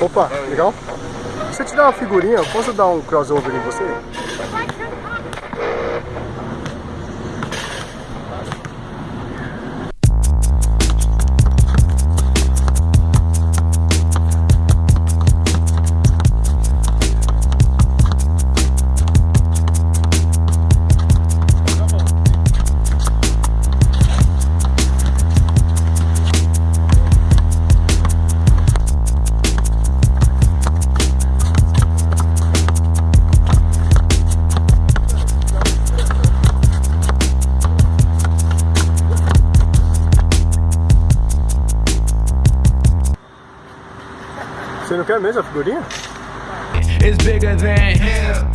Opa, legal? Se eu te dar uma figurinha, posso dar um crossover em você? Você não quer mesmo a figurinha? It's bigger than.